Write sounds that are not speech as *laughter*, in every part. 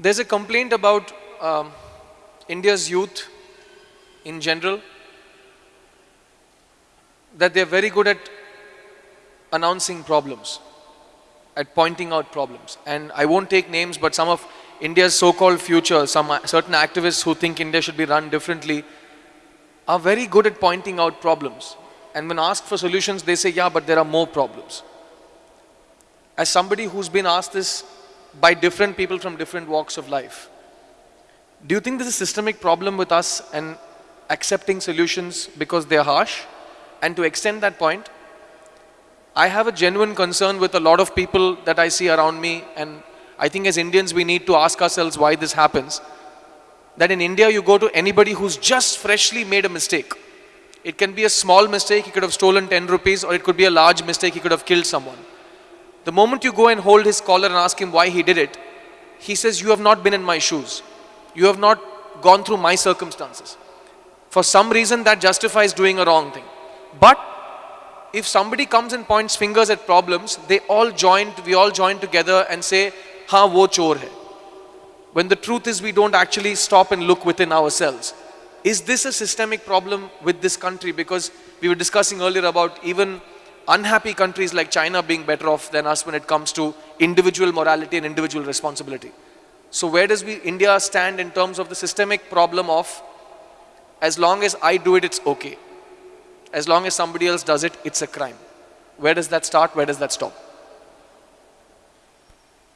There's a complaint about um, India's youth in general that they're very good at announcing problems, at pointing out problems. And I won't take names, but some of India's so-called future, some certain activists who think India should be run differently, are very good at pointing out problems. And when asked for solutions, they say, yeah, but there are more problems. As somebody who's been asked this by different people from different walks of life, do you think there's a systemic problem with us and accepting solutions because they're harsh? And to extend that point, I have a genuine concern with a lot of people that I see around me and I think as Indians we need to ask ourselves why this happens. That in India you go to anybody who's just freshly made a mistake. It can be a small mistake, he could have stolen 10 rupees or it could be a large mistake, he could have killed someone. The moment you go and hold his collar and ask him why he did it, he says, you have not been in my shoes. You have not gone through my circumstances. For some reason that justifies doing a wrong thing. But if somebody comes and points fingers at problems, they all join, we all join together and say, ha wo chor hai. When the truth is we don't actually stop and look within ourselves. Is this a systemic problem with this country? Because we were discussing earlier about even unhappy countries like China being better off than us when it comes to individual morality and individual responsibility. So where does we, India stand in terms of the systemic problem of as long as I do it, it's okay. As long as somebody else does it, it's a crime. Where does that start? Where does that stop?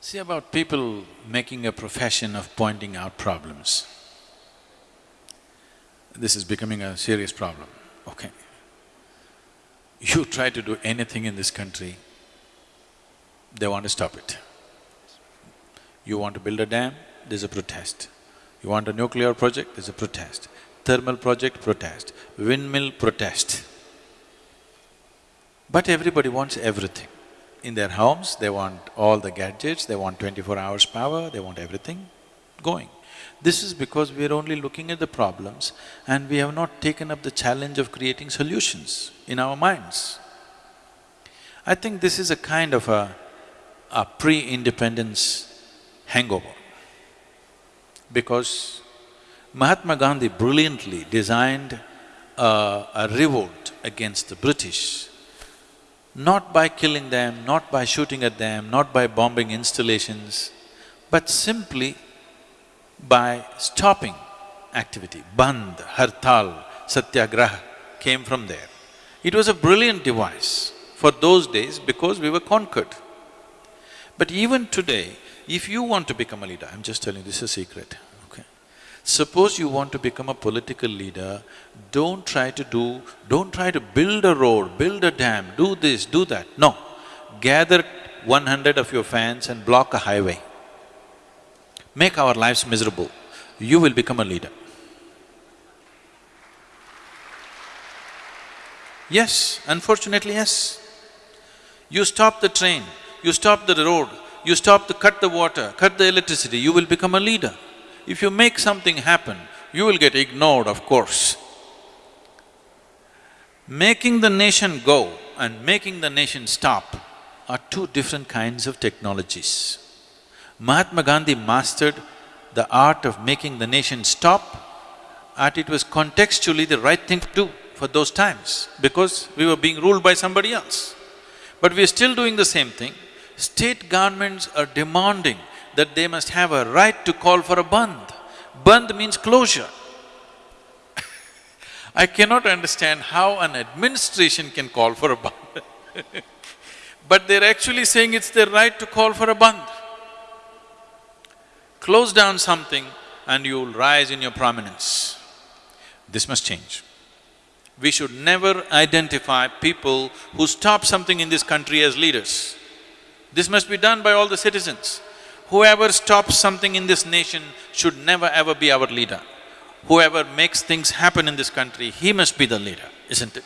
See about people making a profession of pointing out problems. This is becoming a serious problem, okay. You try to do anything in this country, they want to stop it. You want to build a dam, there's a protest. You want a nuclear project, there's a protest. Thermal project, protest. Windmill, protest. But everybody wants everything. In their homes, they want all the gadgets, they want twenty-four hours power, they want everything going. This is because we are only looking at the problems and we have not taken up the challenge of creating solutions in our minds. I think this is a kind of a, a pre-independence hangover. Because Mahatma Gandhi brilliantly designed a, a revolt against the British, not by killing them, not by shooting at them, not by bombing installations, but simply by stopping activity. Bandh, Hartal, Satyagraha came from there. It was a brilliant device for those days because we were conquered. But even today, if you want to become a leader, I'm just telling you, this is a secret, okay? Suppose you want to become a political leader, don't try to do… don't try to build a road, build a dam, do this, do that, no. Gather one hundred of your fans and block a highway. Make our lives miserable, you will become a leader. Yes, unfortunately, yes. You stop the train, you stop the road, you stop to cut the water, cut the electricity, you will become a leader. If you make something happen, you will get ignored, of course. Making the nation go and making the nation stop are two different kinds of technologies. Mahatma Gandhi mastered the art of making the nation stop and it was contextually the right thing to do for those times because we were being ruled by somebody else. But we are still doing the same thing state governments are demanding that they must have a right to call for a bandh. Bandh means closure. *laughs* I cannot understand how an administration can call for a bandh *laughs* but they're actually saying it's their right to call for a bandh. Close down something and you'll rise in your prominence. This must change. We should never identify people who stop something in this country as leaders. This must be done by all the citizens. Whoever stops something in this nation should never ever be our leader. Whoever makes things happen in this country, he must be the leader, isn't it?